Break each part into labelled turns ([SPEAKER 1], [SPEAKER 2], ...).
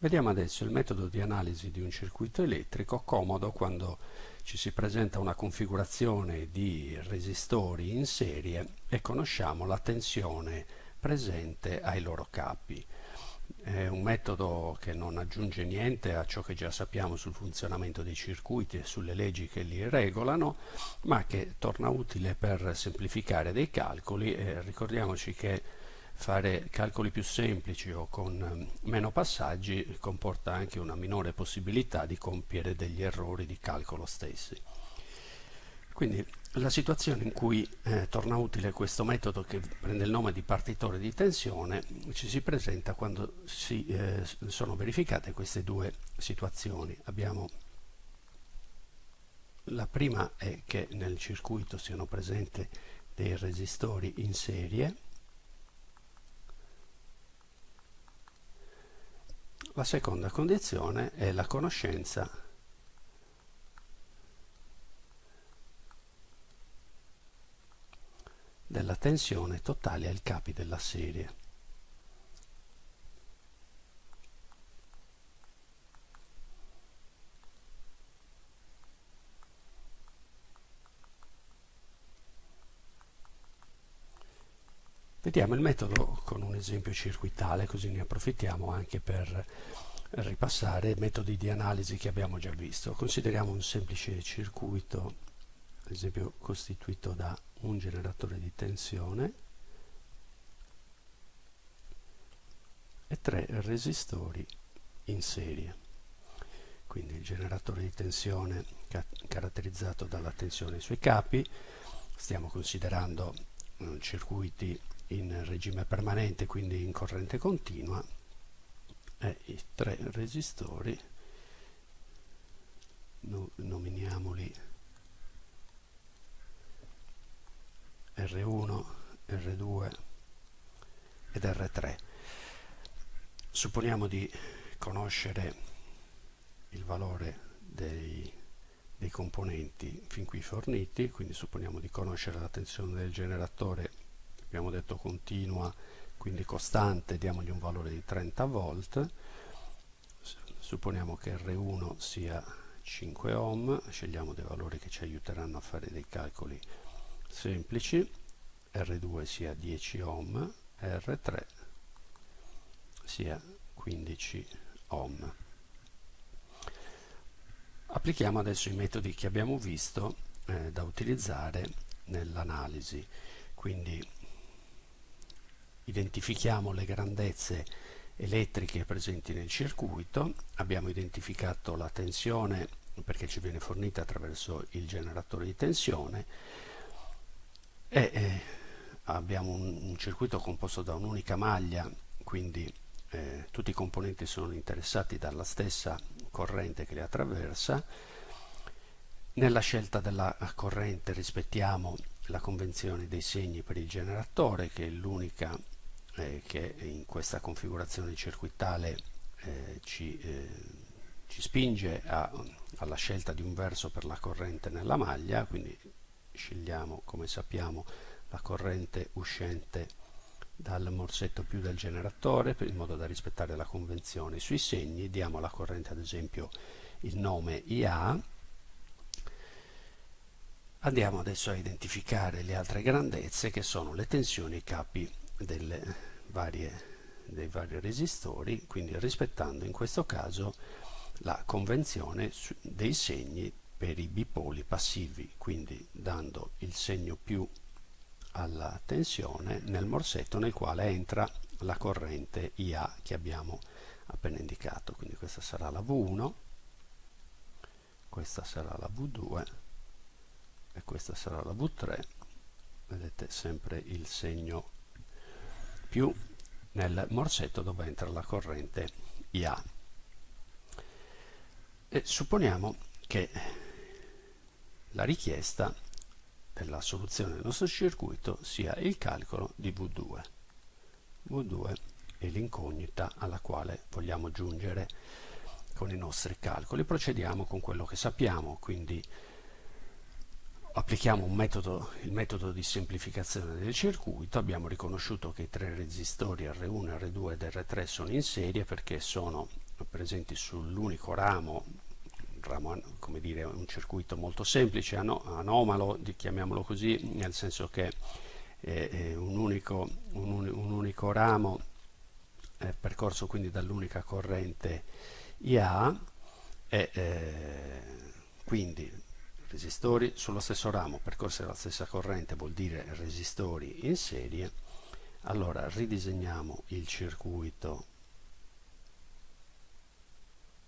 [SPEAKER 1] Vediamo adesso il metodo di analisi di un circuito elettrico comodo quando ci si presenta una configurazione di resistori in serie e conosciamo la tensione presente ai loro capi. È un metodo che non aggiunge niente a ciò che già sappiamo sul funzionamento dei circuiti e sulle leggi che li regolano, ma che torna utile per semplificare dei calcoli e ricordiamoci che fare calcoli più semplici o con ehm, meno passaggi comporta anche una minore possibilità di compiere degli errori di calcolo stessi. Quindi la situazione in cui eh, torna utile questo metodo che prende il nome di partitore di tensione ci si presenta quando si, eh, sono verificate queste due situazioni. Abbiamo la prima è che nel circuito siano presenti dei resistori in serie La seconda condizione è la conoscenza della tensione totale ai capi della serie. Vediamo il metodo con un esempio circuitale, così ne approfittiamo anche per ripassare metodi di analisi che abbiamo già visto. Consideriamo un semplice circuito, ad esempio costituito da un generatore di tensione e tre resistori in serie. Quindi il generatore di tensione ca caratterizzato dalla tensione sui capi, stiamo considerando eh, circuiti in regime permanente, quindi in corrente continua, e i tre resistori, no, nominiamoli R1, R2 ed R3. Supponiamo di conoscere il valore dei, dei componenti fin qui forniti, quindi supponiamo di conoscere la tensione del generatore abbiamo detto continua quindi costante diamogli un valore di 30 volt. Supponiamo che R1 sia 5 ohm scegliamo dei valori che ci aiuteranno a fare dei calcoli semplici. R2 sia 10 ohm R3 sia 15 ohm. Applichiamo adesso i metodi che abbiamo visto eh, da utilizzare nell'analisi. Quindi identifichiamo le grandezze elettriche presenti nel circuito, abbiamo identificato la tensione perché ci viene fornita attraverso il generatore di tensione e eh, abbiamo un, un, circuito composto da un'unica maglia, quindi eh, tutti i componenti sono interessati dalla stessa corrente che li attraversa. Nella scelta della corrente rispettiamo la convenzione dei segni per il generatore, che è l'unica eh, che in questa configurazione circuitale eh, ci, eh, ci, spinge a, alla scelta di un verso per la corrente nella maglia, quindi scegliamo come sappiamo la corrente uscente dal morsetto più del generatore in modo da rispettare la convenzione sui segni, diamo alla corrente ad esempio il nome IA, andiamo adesso a identificare le altre grandezze che sono le tensioni e i capi varie, dei vari resistori, quindi rispettando in questo caso la convenzione dei segni per i bipoli passivi, quindi dando il segno più alla tensione nel morsetto nel quale entra la corrente IA che abbiamo appena indicato. Quindi questa sarà la V1, questa sarà la V2 e questa sarà la V3. Vedete sempre il segno più nel morsetto dove entra la corrente IA. E supponiamo che la richiesta della soluzione del nostro circuito sia il calcolo di V2. V2 è l'incognita alla quale vogliamo giungere con i nostri calcoli. Procediamo con quello che sappiamo, quindi applichiamo metodo, il metodo di semplificazione del circuito, abbiamo riconosciuto che i tre resistori R1, R2 ed R3 sono in serie perché sono presenti sull'unico ramo, ramo, come dire, un circuito molto semplice, anomalo, chiamiamolo così, nel senso che è un unico, un, un unico ramo è percorso quindi dall'unica corrente IA e eh, quindi resistori sullo stesso ramo. Percorsi dalla stessa corrente vuol dire resistori in serie. Allora ridisegniamo il circuito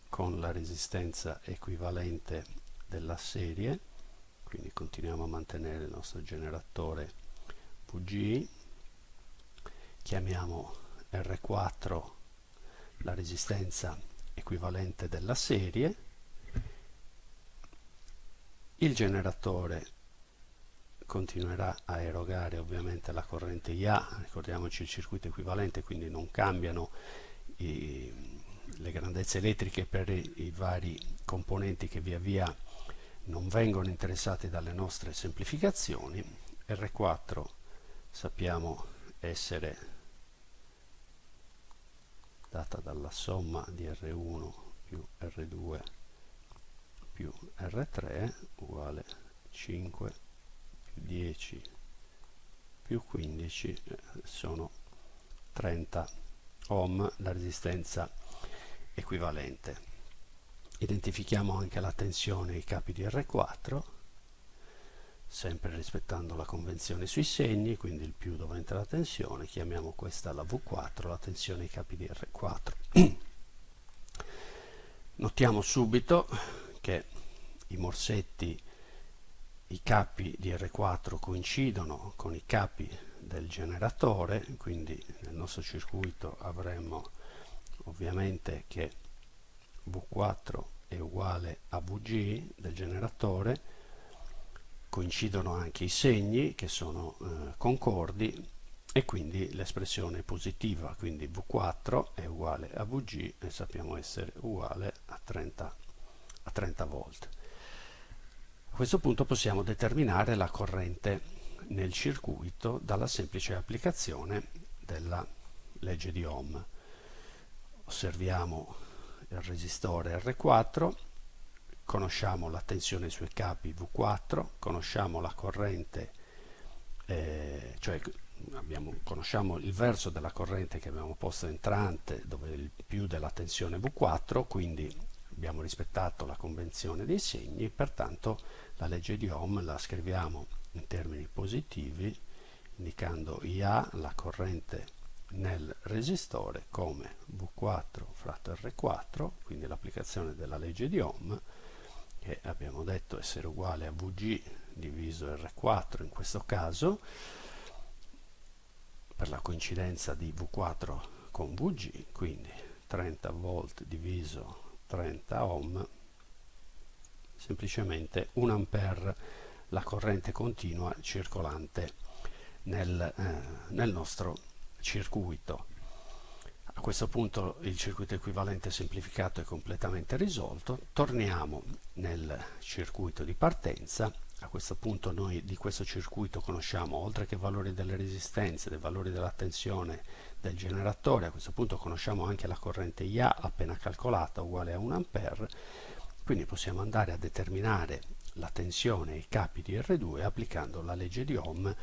[SPEAKER 1] con la resistenza equivalente della serie. Quindi continuiamo a mantenere il nostro generatore VG. Chiamiamo R4 la resistenza equivalente della serie il generatore continuerà a erogare ovviamente la corrente IA ricordiamoci il circuito equivalente quindi non cambiano i, le grandezze elettriche per i, i vari componenti che via via non vengono interessati dalle nostre semplificazioni. R4 sappiamo essere data dalla somma di R1 più R2 più R3 uguale 5 più 10 più 15 eh, sono 30 ohm la resistenza equivalente identifichiamo anche la tensione ai capi di R4 sempre rispettando la convenzione sui segni, quindi il più dove entra la tensione, chiamiamo questa la V4, la tensione ai capi di R4. Notiamo subito che i morsetti, i capi di R4 coincidono con i capi del generatore, quindi nel nostro circuito avremo ovviamente che V4 è uguale a VG del generatore, coincidono anche i segni che sono eh, concordi e quindi l'espressione positiva, quindi V4 è uguale a VG e sappiamo essere uguale a 30, a 30 volt. A questo punto possiamo determinare la corrente nel circuito dalla semplice applicazione della legge di Ohm. Osserviamo il resistore R4 conosciamo la tensione sui capi V4, conosciamo la corrente, eh, cioè abbiamo, conosciamo il verso della corrente che abbiamo posto entrante dove il più della tensione V4, quindi abbiamo rispettato la convenzione dei segni, pertanto la legge di Ohm la scriviamo in termini positivi, indicando IA, la corrente nel resistore, come V4 fratto R4, quindi l'applicazione della legge di Ohm, che abbiamo detto essere uguale a Vg diviso R4 in questo caso per la coincidenza di V4 con Vg quindi 30 volt diviso 30 ohm semplicemente 1 ampere la corrente continua circolante nel, eh, nel nostro circuito a questo punto il circuito equivalente semplificato è completamente risolto. Torniamo nel circuito di partenza. A questo punto noi di questo circuito conosciamo, oltre che i valori delle resistenze, dei valori della tensione del generatore, a questo punto conosciamo anche la corrente IA appena calcolata uguale a 1 A, quindi possiamo andare a determinare la tensione ai capi di R2 applicando la legge di Ohm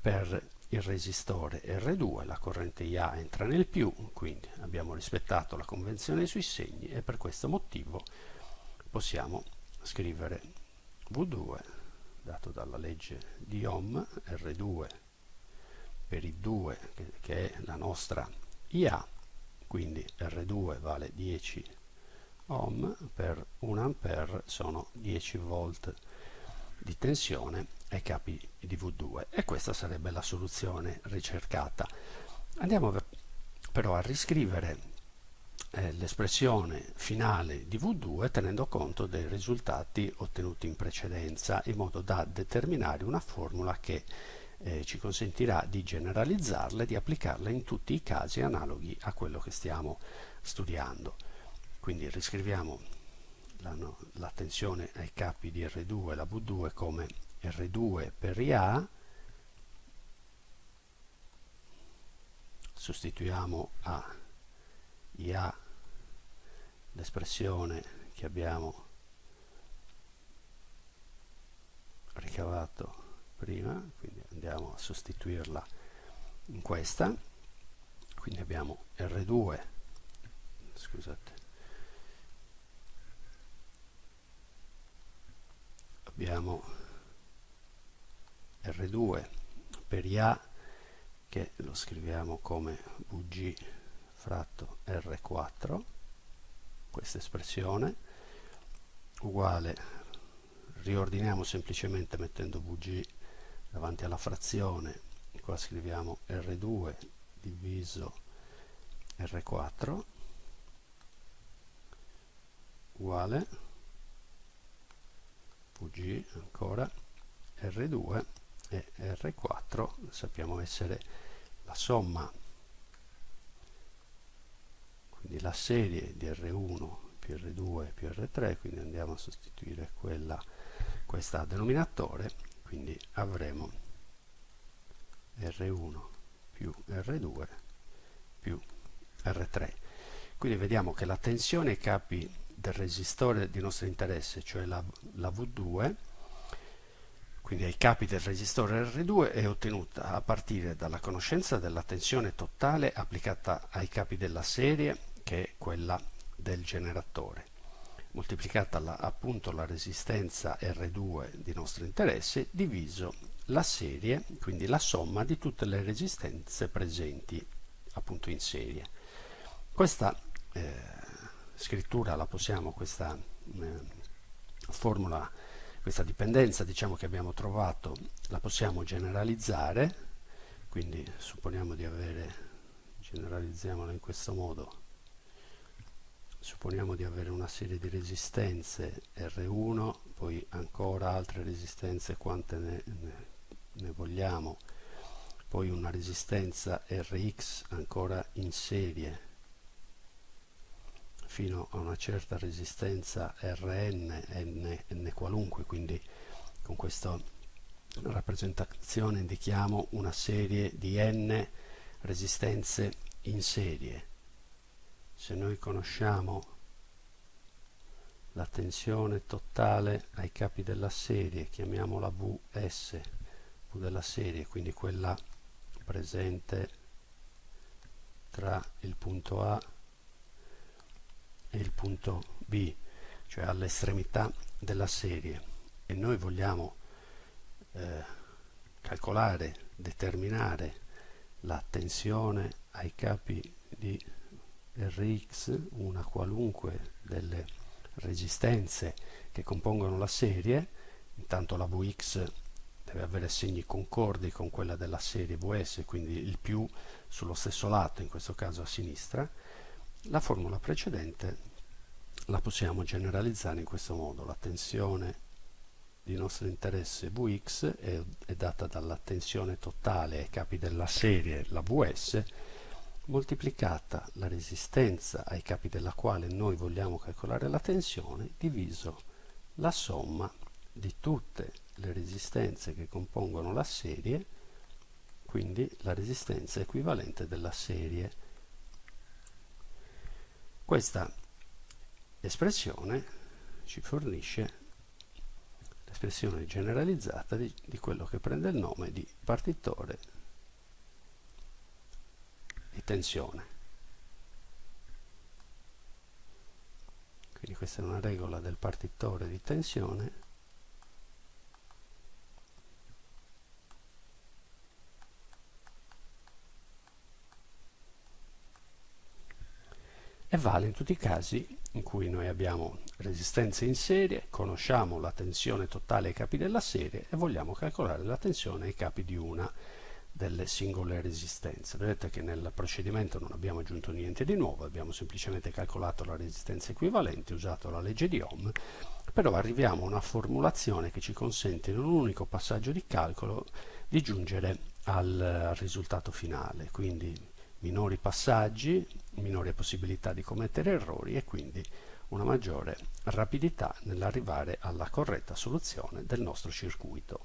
[SPEAKER 1] per il resistore R2, la corrente IA entra nel più, quindi abbiamo rispettato la convenzione sui segni e per questo motivo possiamo scrivere V2 dato dalla legge di Ohm, R2 per i 2 che, che è la nostra IA, quindi R2 vale 10 ohm per 1 ampere sono 10 volt di tensione ai capi di V2 e questa sarebbe la soluzione ricercata. Andiamo però a riscrivere eh, l'espressione finale di V2 tenendo conto dei risultati ottenuti in precedenza in modo da determinare una formula che eh, ci consentirà di generalizzarla e di applicarla in tutti i casi analoghi a quello che stiamo studiando. Quindi riscriviamo la, no, la tensione ai capi di R2 e la V2 come R2 per IA, sostituiamo a IA l'espressione che abbiamo ricavato prima, quindi andiamo a sostituirla in questa, quindi abbiamo R2, scusate, abbiamo R2 per IA che lo scriviamo come VG fratto R4 questa espressione uguale riordiniamo semplicemente mettendo VG davanti alla frazione qua scriviamo R2 diviso R4 uguale VG ancora R2 e R4 sappiamo essere la somma quindi la serie di R1 più R2 più R3 quindi andiamo a sostituire quella, questa denominatore quindi avremo R1 più R2 più R3 quindi vediamo che la tensione ai capi del resistore di nostro interesse cioè la, la V2 quindi ai capi del resistore R2 è ottenuta a partire dalla conoscenza della tensione totale applicata ai capi della serie che è quella del generatore. Moltiplicata la, appunto la resistenza R2 di nostro interesse diviso la serie quindi la somma di tutte le resistenze presenti appunto in serie. Questa eh, scrittura la possiamo questa eh, formula questa dipendenza diciamo che abbiamo trovato la possiamo generalizzare. Quindi supponiamo di avere generalizziamola in questo modo supponiamo di avere una serie di resistenze R1 poi ancora altre resistenze quante ne, ne, ne vogliamo poi una resistenza Rx ancora in serie fino a una certa resistenza Rn, n, n qualunque, quindi con questa rappresentazione indichiamo una serie di n resistenze in serie. Se noi conosciamo la tensione totale ai capi della serie, chiamiamola Vs, V della serie, quindi quella presente tra il punto A e il punto B, cioè all'estremità della serie. E noi vogliamo eh, calcolare, determinare la tensione ai capi di Rx, una qualunque delle resistenze che compongono la serie, intanto la Vx deve avere segni concordi con quella della serie Vs, quindi il più sullo stesso lato, in questo caso a sinistra, la formula precedente la possiamo generalizzare in questo modo. La tensione di nostro interesse Vx è, è data dalla tensione totale ai capi della serie, la Vs, moltiplicata la resistenza ai capi della quale noi vogliamo calcolare la tensione, diviso la somma di tutte le resistenze che compongono la serie, quindi la resistenza equivalente della serie. Questa espressione ci fornisce l'espressione generalizzata di, di quello che prende il nome di partitore di tensione. Quindi questa è una regola del partitore di tensione e vale in tutti i casi in cui noi abbiamo resistenze in serie, conosciamo la tensione totale ai capi della serie e vogliamo calcolare la tensione ai capi di una delle singole resistenze. Vedete che nel procedimento non abbiamo aggiunto niente di nuovo, abbiamo semplicemente calcolato la resistenza equivalente, usato la legge di Ohm, però arriviamo a una formulazione che ci consente in un unico passaggio di calcolo di giungere al risultato finale. Quindi minori passaggi, minore possibilità di commettere errori e quindi una maggiore rapidità nell'arrivare alla corretta soluzione del nostro circuito.